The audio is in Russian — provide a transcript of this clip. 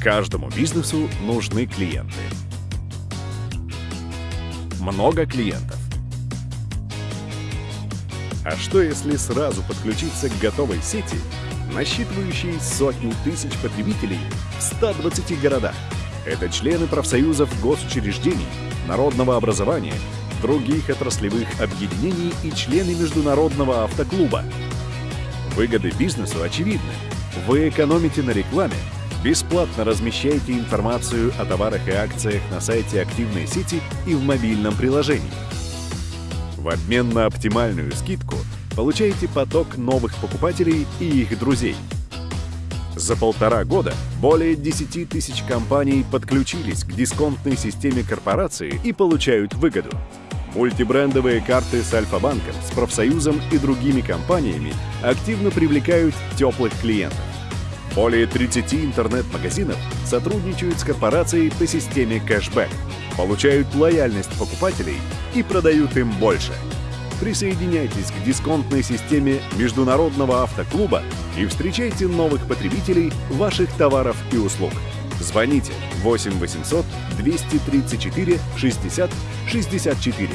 Каждому бизнесу нужны клиенты. Много клиентов. А что если сразу подключиться к готовой сети, насчитывающей сотни тысяч потребителей в 120 городах? Это члены профсоюзов госучреждений, народного образования, других отраслевых объединений и члены Международного автоклуба. Выгоды бизнесу очевидны. Вы экономите на рекламе, бесплатно размещаете информацию о товарах и акциях на сайте активной сети и в мобильном приложении. В обмен на оптимальную скидку получаете поток новых покупателей и их друзей. За полтора года более 10 тысяч компаний подключились к дисконтной системе корпорации и получают выгоду. Мультибрендовые карты с Альфа-банком, с профсоюзом и другими компаниями активно привлекают теплых клиентов. Более 30 интернет-магазинов сотрудничают с корпорацией по системе кэшбэк, получают лояльность покупателей и продают им больше. Присоединяйтесь к дисконтной системе Международного автоклуба и встречайте новых потребителей ваших товаров и услуг. Звоните 8 800 234 60 64